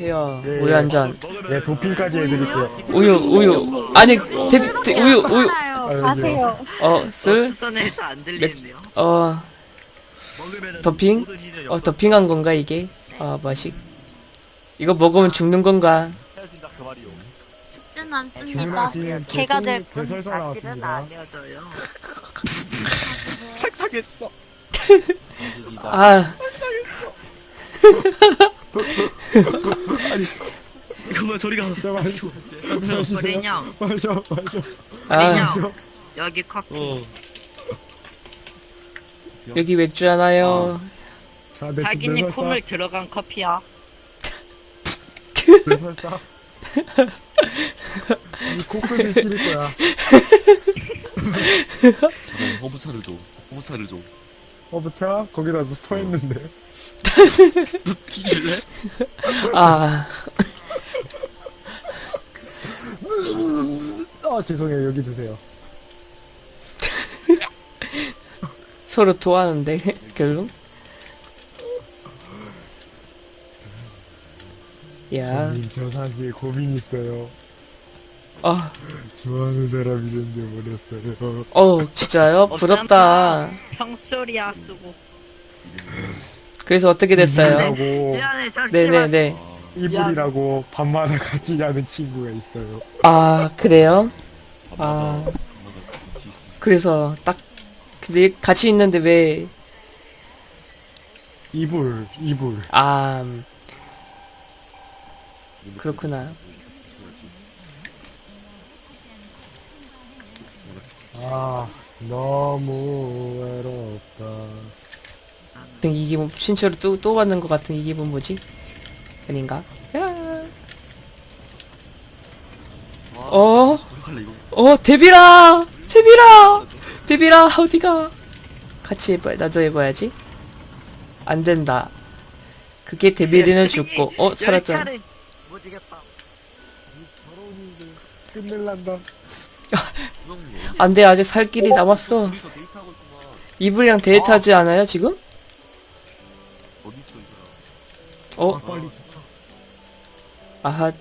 주세요. 네. 우유 한 잔. 네, 도핑까지 해드릴게요. 우유, 우유. 아니, 대, 대, 우유, 우유. 아유, 가세요. 어, 안 들리네요. 어, 더핑? 어, 더핑한 건가, 이게? 아, 맛이. 이거 먹으면 죽는 건가? 죽진 않습니다. 개가 될제 뿐. 설사 사실은 나왔습니다. 알려줘요. 착착했어. 아, 그만 저리 가. 자, 마시고. 마시세요. 어린형, 마셔, 마셔. 아, 어린형. 여기 커피. 어. 여기 맥주 하나요? 자, 내, 자기님 내 설사. 콧물 들어간 커피야. 내 설사. 이 코끝을 찌를 거야. 어, 허브차를 줘. 허브차를 줘. 어, 부차? 거기다 스토 했는데. 튀길래? 아, 아, 죄송해요. 여기 드세요. 서로 토하는데, 결론? 야, 저 사실 고민 있어요. 아, 좋아하는 사람 이런지 모르겠어요. 어, 진짜요? 부럽다. 평소리야 쓰고. 그래서 어떻게 됐어요? 이불이라고, 미안해, 잠시만. 네네네. 이불이라고 밤마다 같이 자는 친구가 있어요. 아, 그래요? 아, 그래서 딱, 근데 같이 있는데 왜, 이불, 이불. 아, 음, 그렇구나. 아, 너무 외롭다. 같은 이 기분, 신체로 또, 또 받는 것 같은 이 기분 뭐지? 아닌가? 야. 어? 어떡할래 이거? 어, 데뷔라! 데뷔라! 데뷔라, 어디가? 같이 해봐, 나도 해봐야지. 안 된다. 그게 데뷔리는 죽고, 어, 이겼다. 끝낼란다. 안 돼, 아직 살 길이 남았어. 이불이랑 데이트하지 않아요, 지금? 어, 빨리 아하,